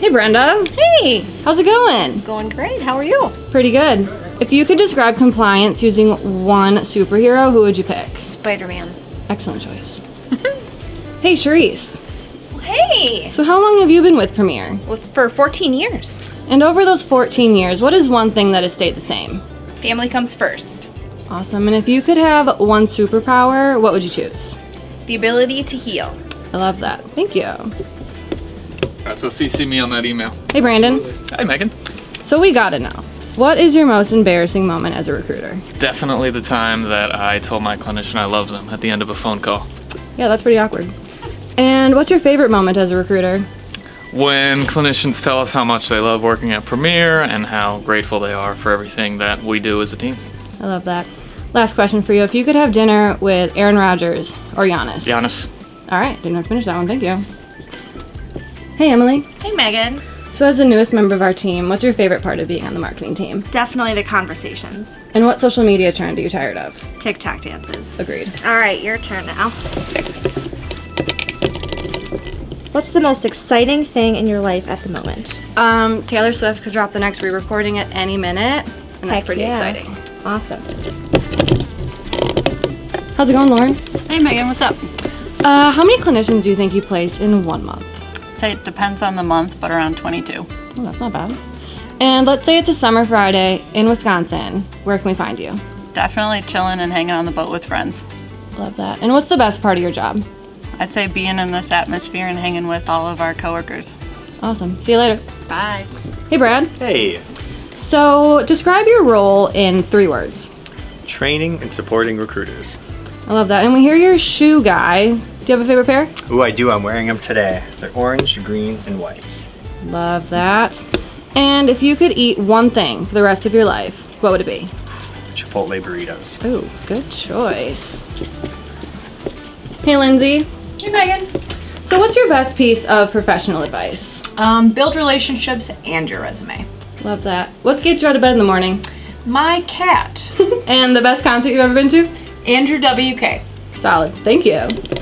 Hey Brenda. Hey, How's it going? going great. How are you? Pretty good. If you could describe compliance using one superhero, who would you pick? Spider-Man. Excellent choice. hey Charisse. Hey, So how long have you been with Premier? with for 14 years. And over those 14 years, what is one thing that has stayed the same? Family comes first. Awesome. And if you could have one superpower, what would you choose? The ability to heal. I love that. Thank you. Alright, so CC me on that email. Hey Brandon. Hi, Megan. So we gotta know. What is your most embarrassing moment as a recruiter? Definitely the time that I told my clinician I love them at the end of a phone call. Yeah, that's pretty awkward. And what's your favorite moment as a recruiter? When clinicians tell us how much they love working at Premier and how grateful they are for everything that we do as a team. I love that. Last question for you. If you could have dinner with Aaron Rodgers or Giannis. Giannis. All right, didn't have to finish that one. Thank you. Hey, Emily. Hey Megan. So, as the newest member of our team, what's your favorite part of being on the marketing team? Definitely the conversations. And what social media trend are you tired of? TikTok dances. Agreed. All right, your turn now. What's the most exciting thing in your life at the moment? Um, Taylor Swift could drop the next re-recording at any minute, and that's Heck pretty yeah. exciting. Awesome. How's it going, Lauren? Hey Megan, what's up? Uh, how many clinicians do you think you place in one month? Say it depends on the month, but around 22. Oh, that's not bad. And let's say it's a summer Friday in Wisconsin. Where can we find you? Definitely chilling and hanging on the boat with friends. Love that. And what's the best part of your job? I'd say being in this atmosphere and hanging with all of our coworkers. Awesome. See you later. Bye. Hey, Brad. Hey, So, describe your role in three words. training and supporting recruiters. I love that. And we hear you're a shoe guy. Do you have a favorite pair? Ooh, I do. I'm wearing them today. They're orange, green, and white. Love that. And if you could eat one thing for the rest of your life, what would it be? Chipotle burritos. Ooh, good choice. Hey, Lindsay. Hey Megan. So, what's your best piece of professional advice? Um, build relationships and your resume. Love that. What gets you out of bed in the morning? My cat, And the best concert you've ever been to? Andrew WK. Solid. Thank you.